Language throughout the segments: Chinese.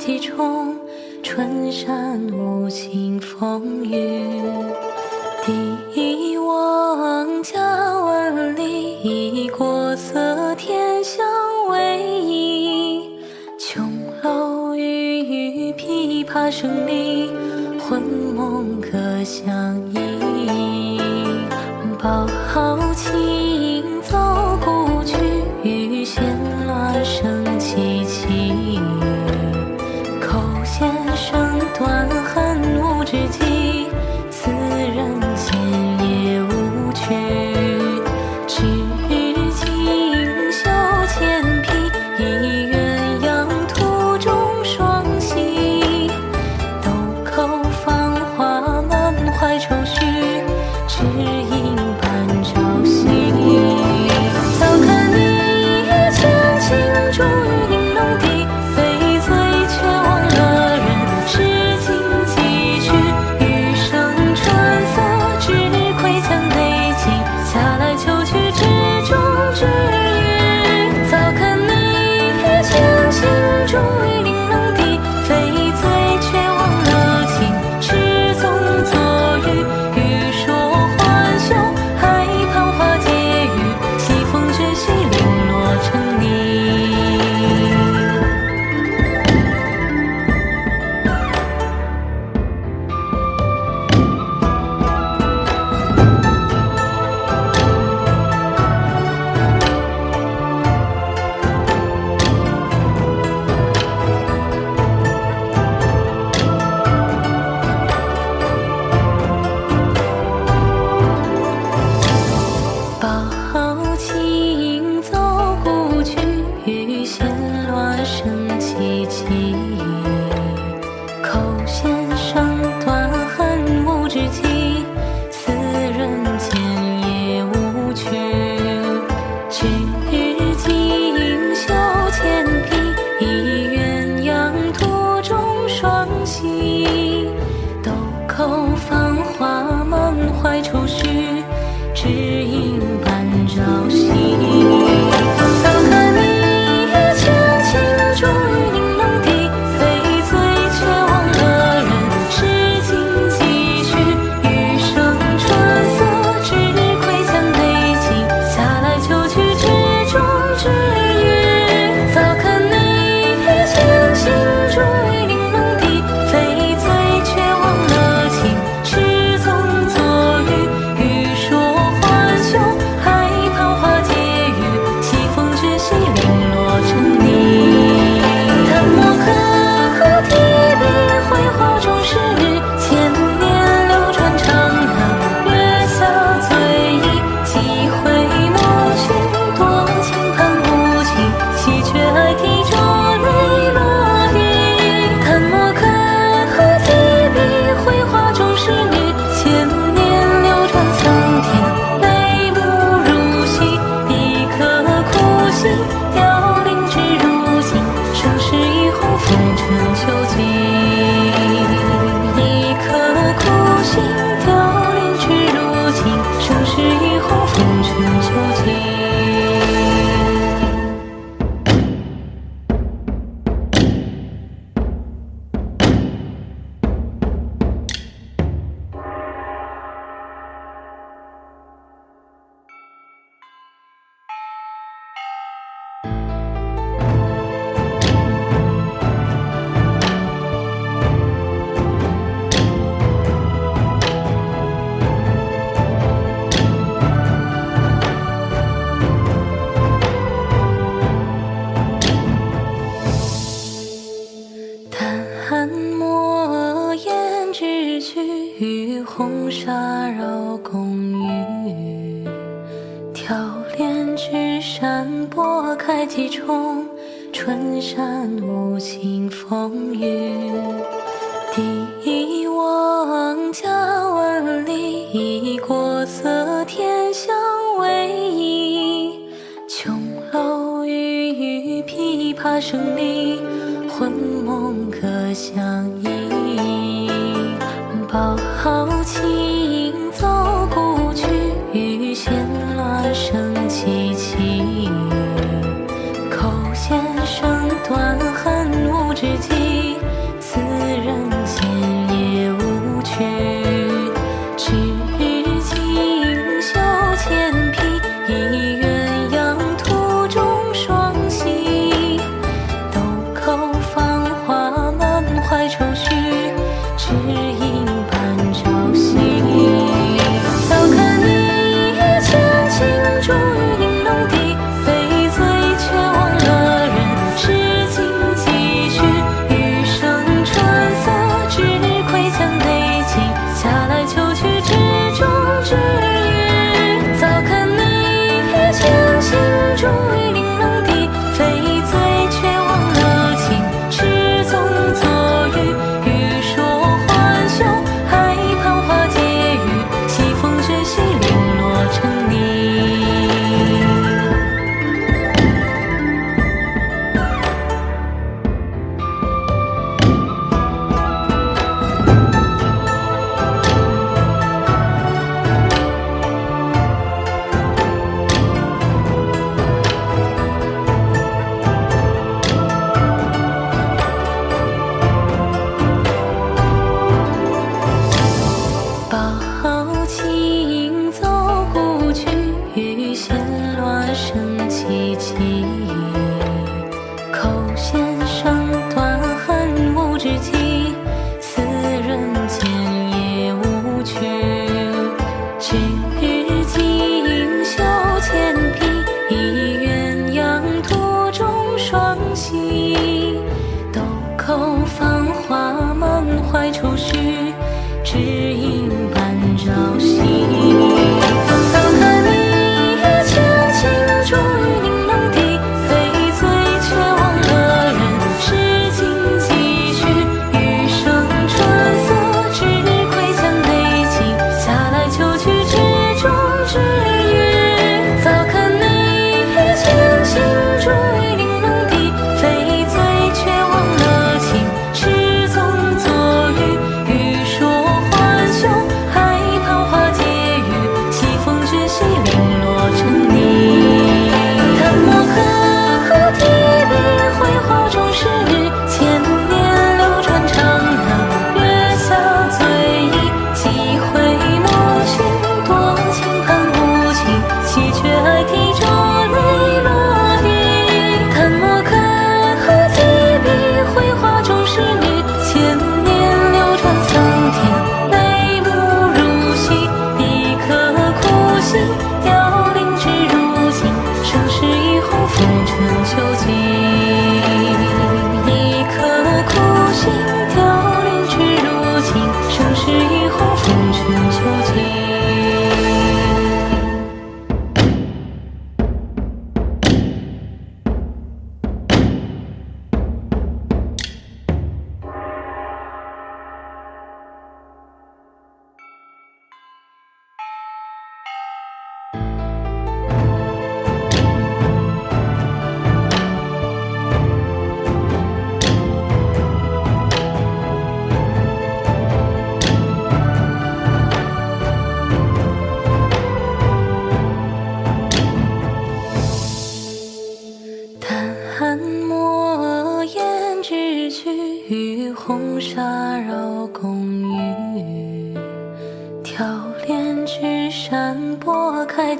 几重春山无情风雨，一望家万里，国色天香为一，琼楼玉宇琵琶声里，魂梦可相依。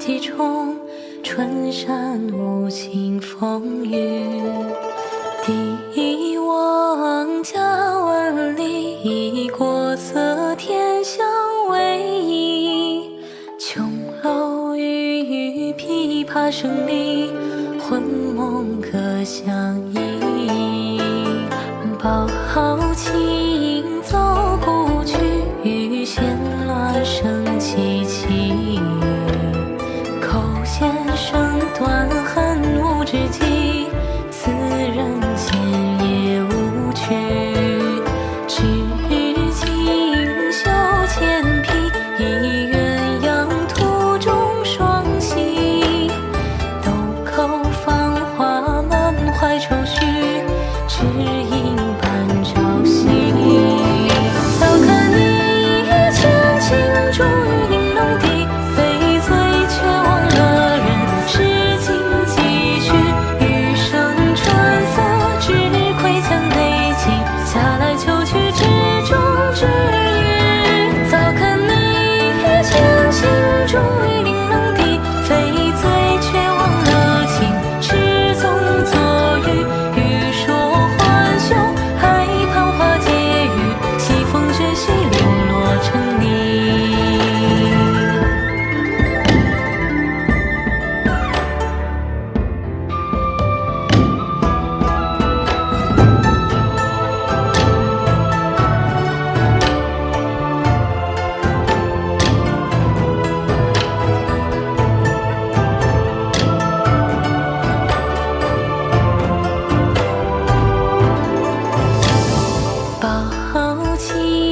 几中，春山无情风雨，第一望家万里，国色天香唯一，琼楼玉宇，琵琶声里，魂梦可相依。好，轻。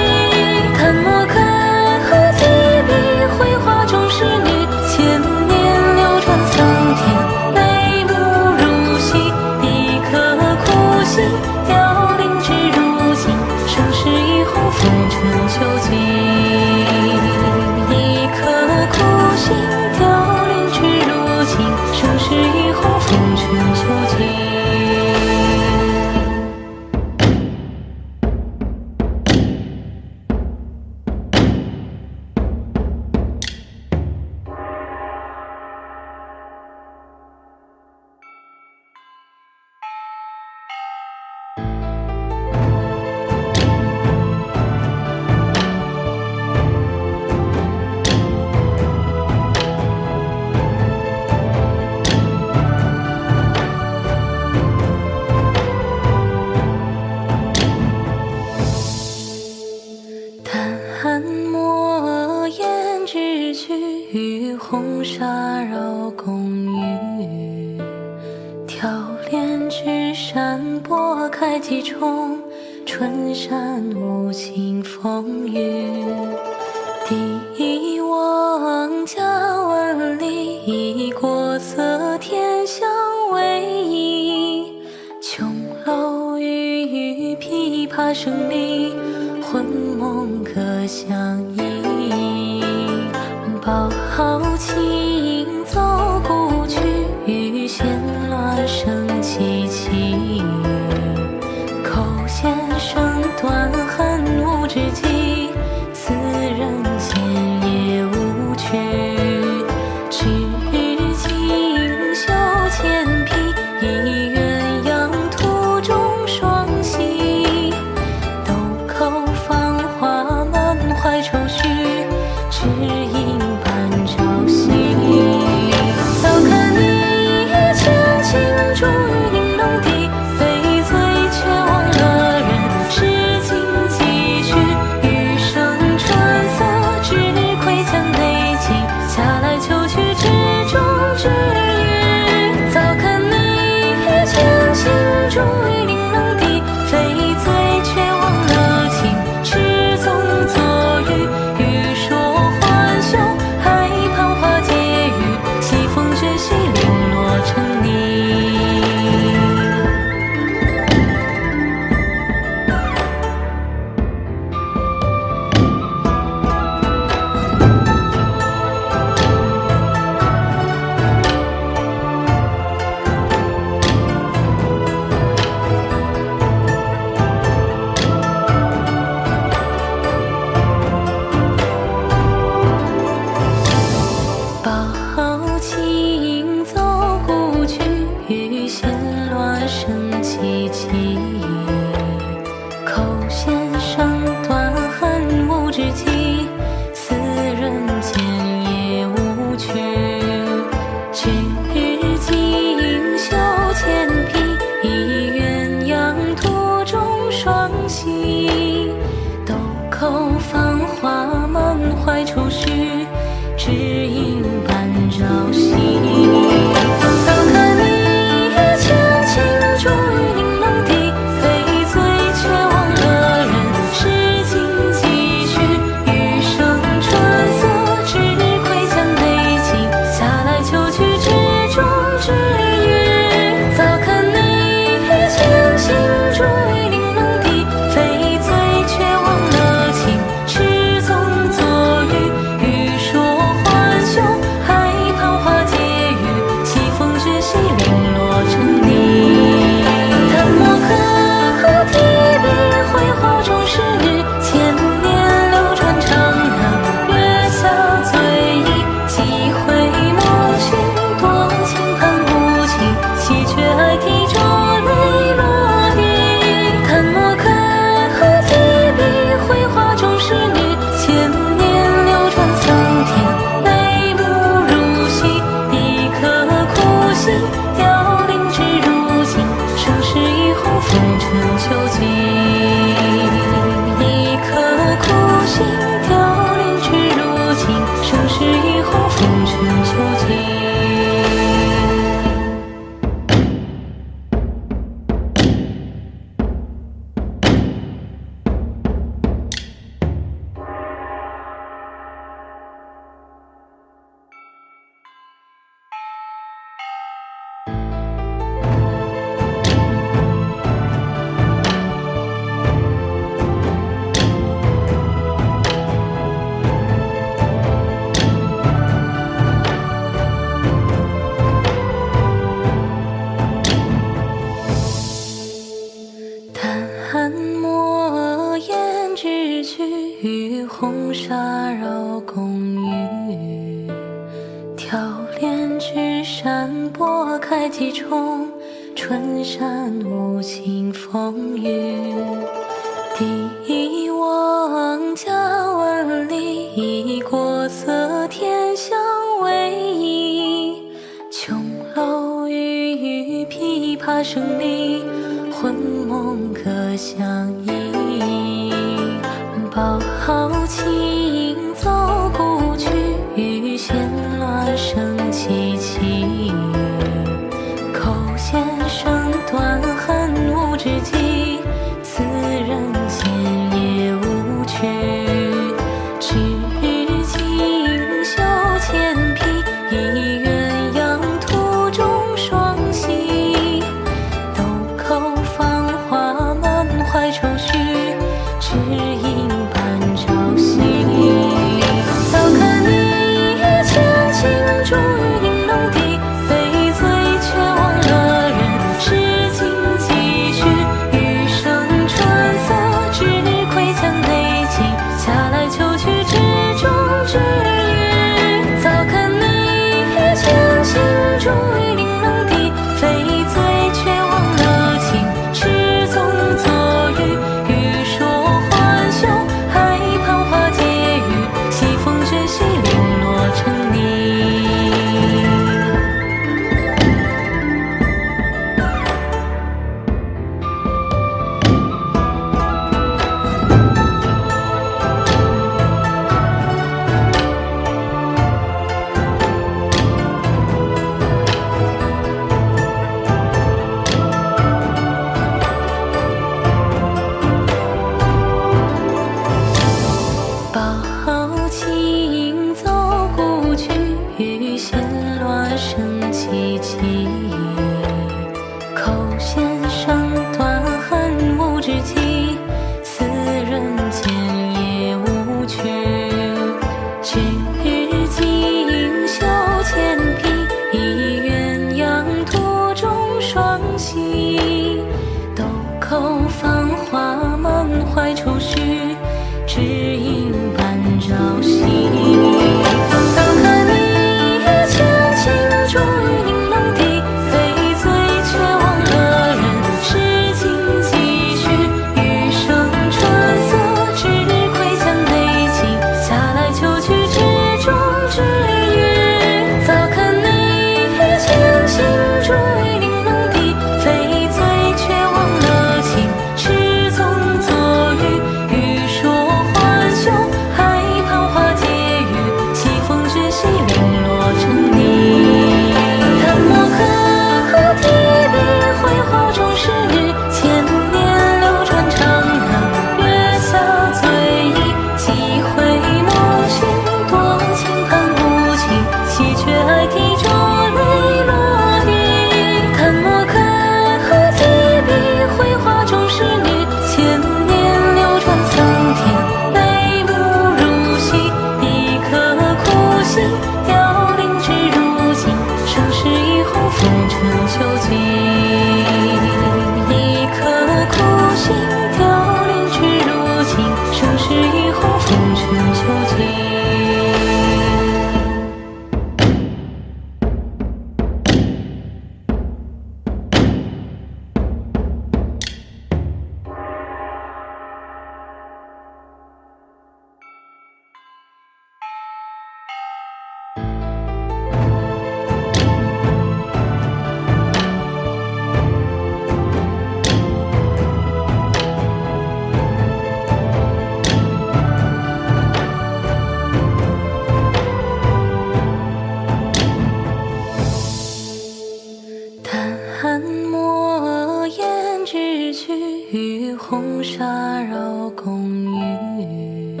绕宫玉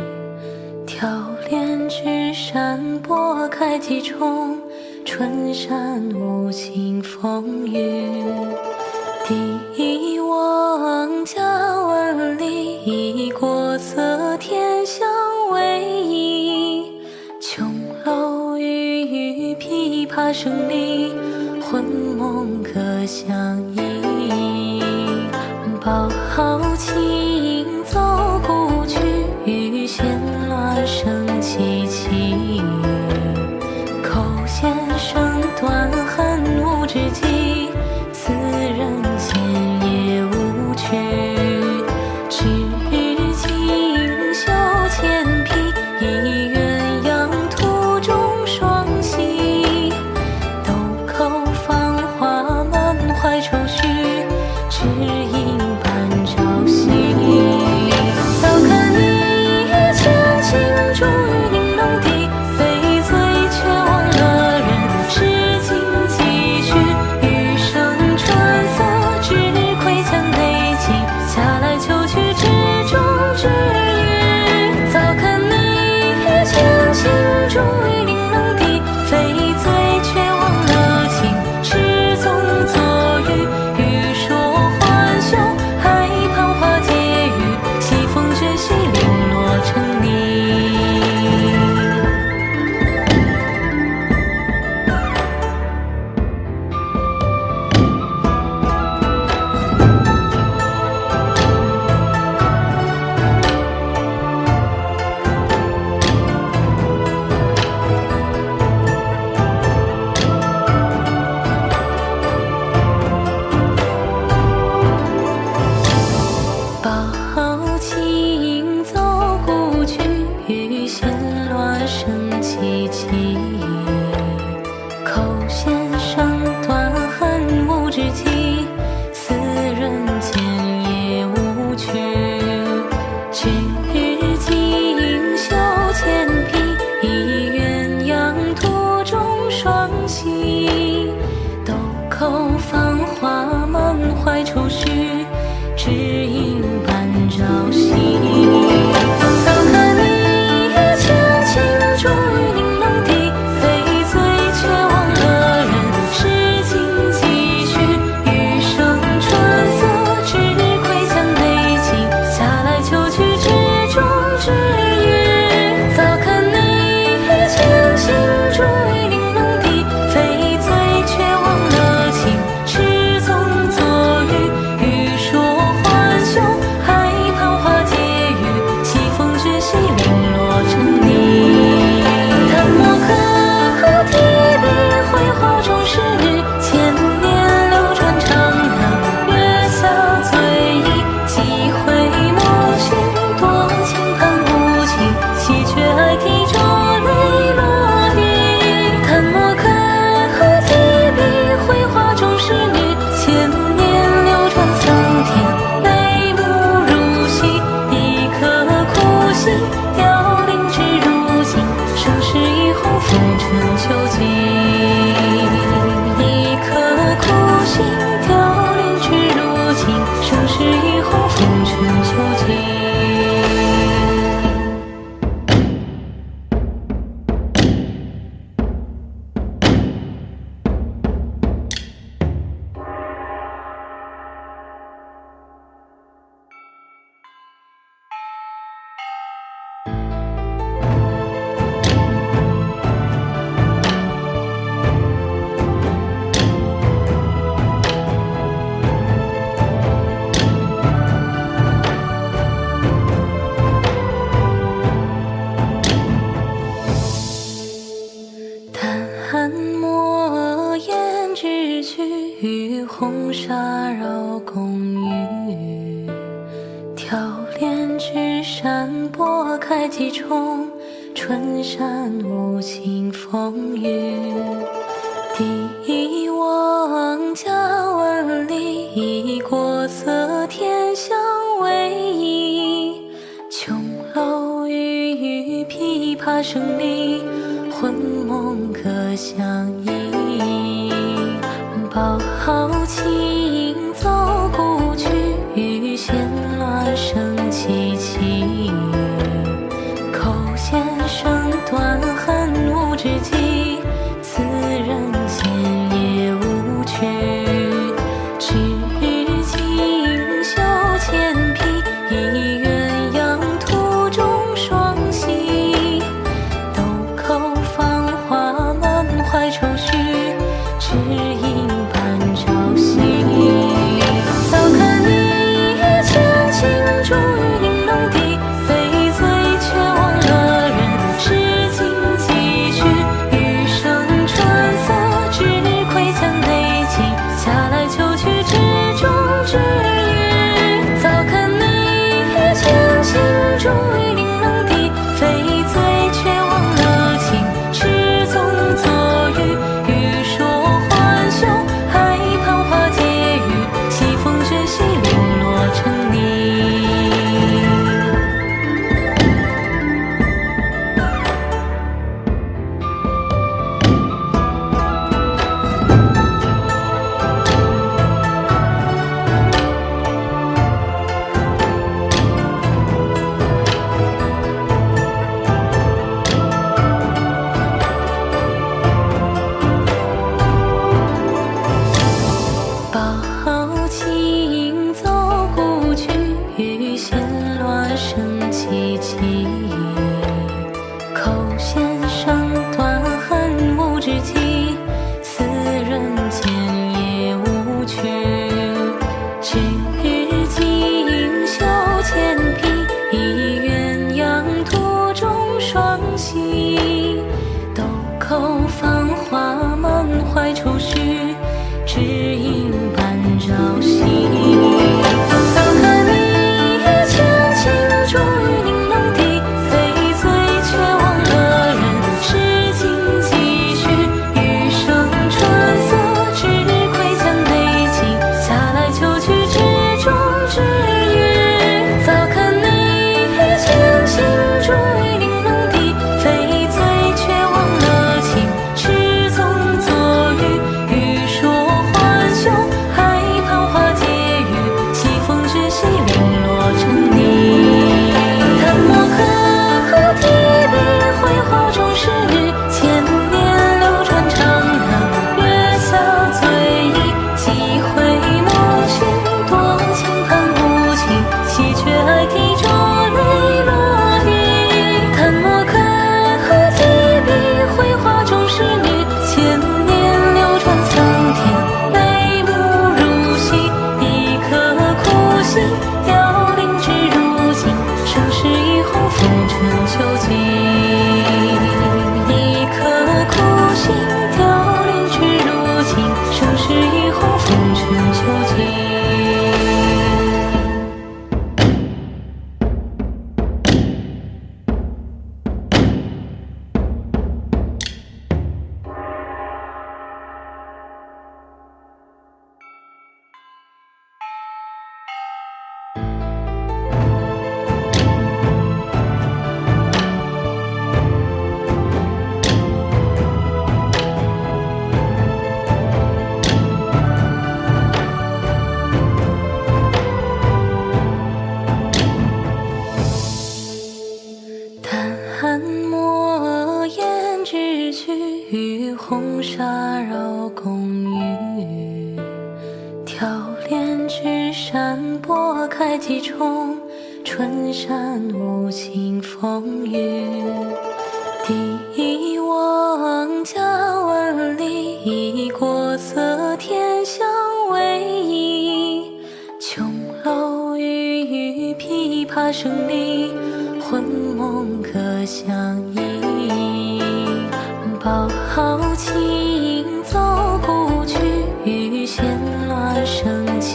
挑帘纸扇拨开几重春山无情风雨。第一望家万里国色天香偎依。琼楼玉宇琵琶声里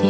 都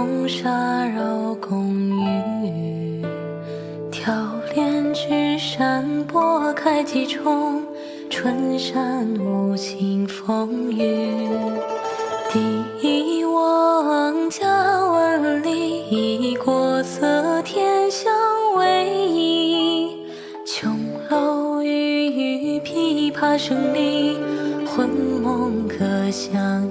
红纱绕宫宇，挑帘执扇拨开几重。春山无晴风雨，第一望家万里，国色天香为一。琼楼玉宇，琵琶声里，魂梦可相。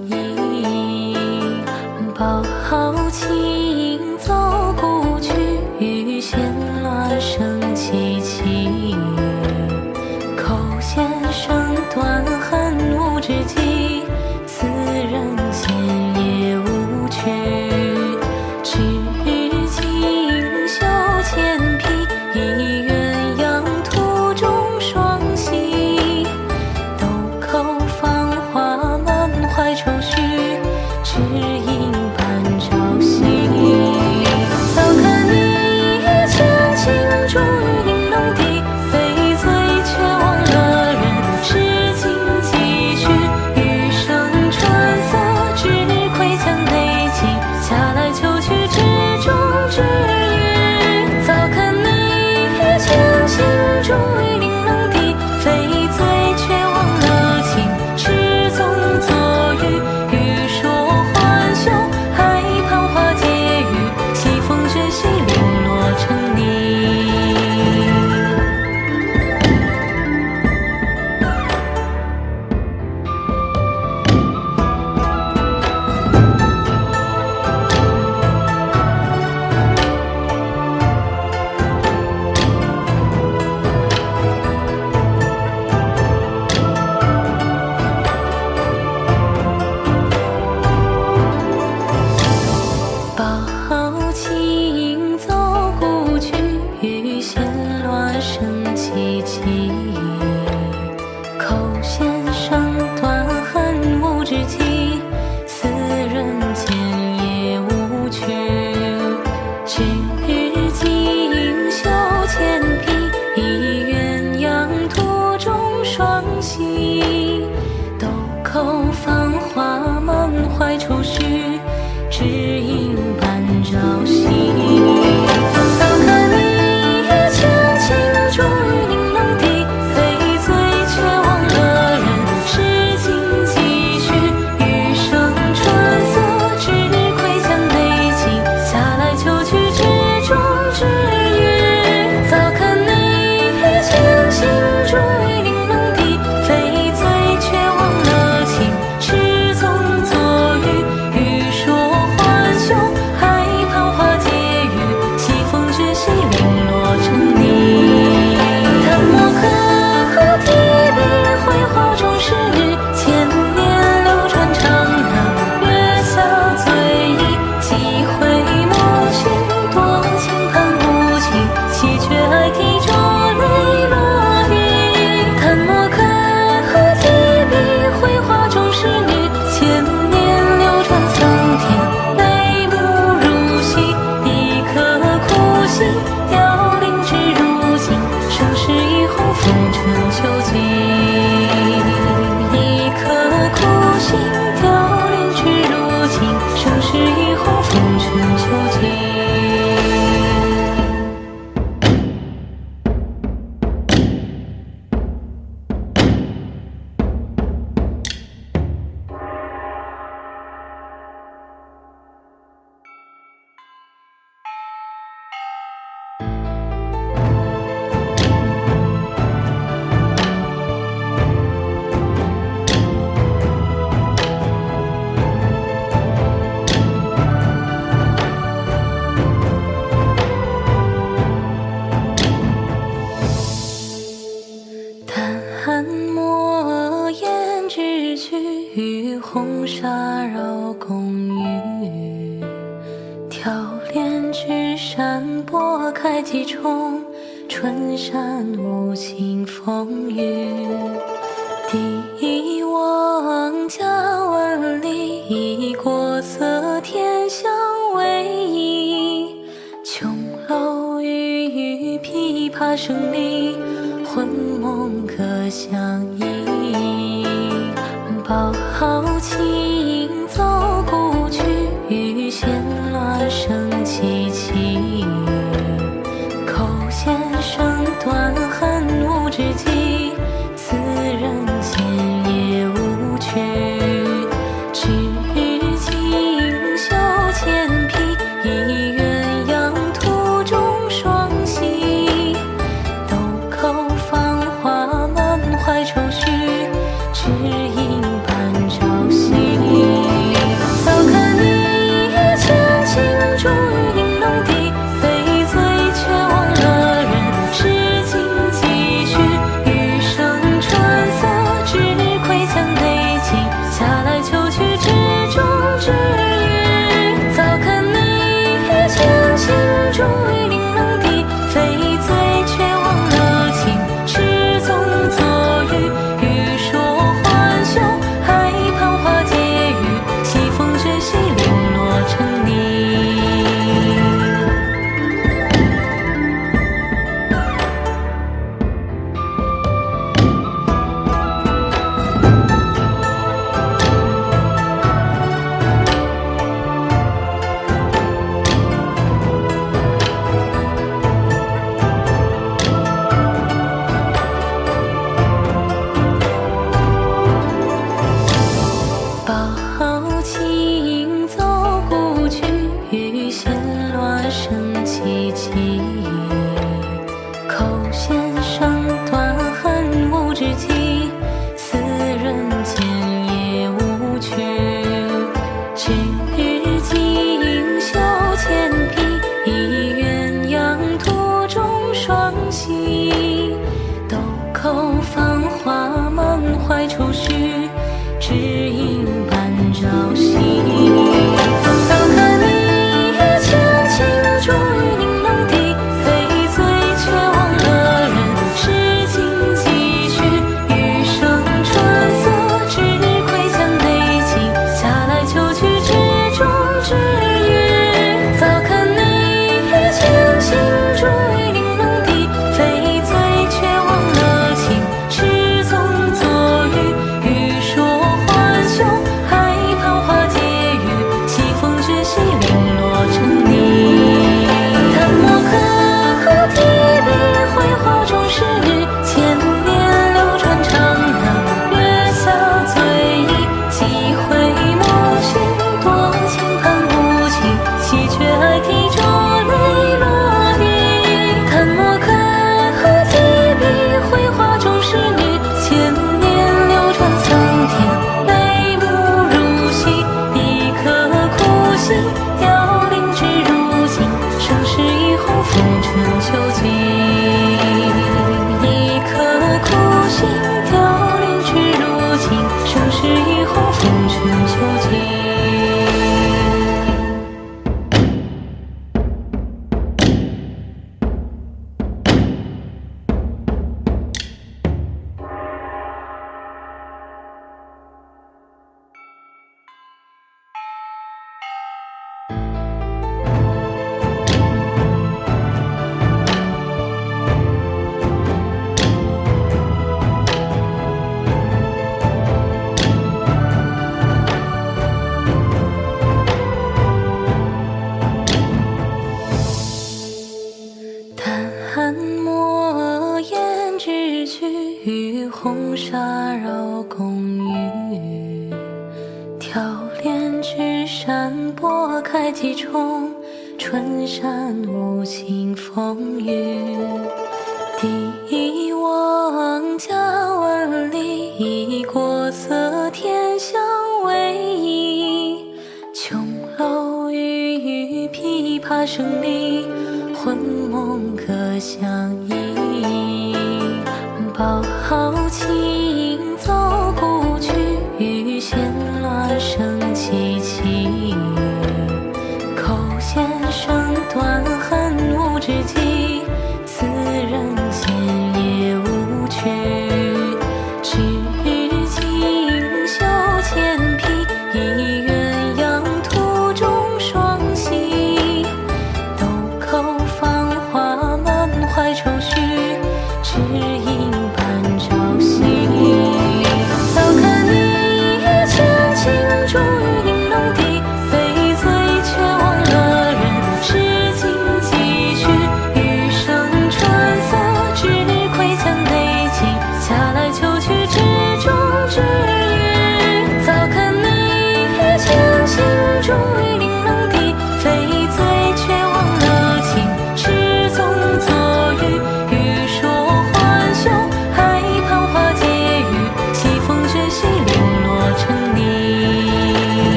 抱琴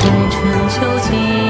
从春秋季。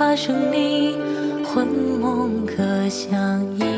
发生，你魂梦可相依。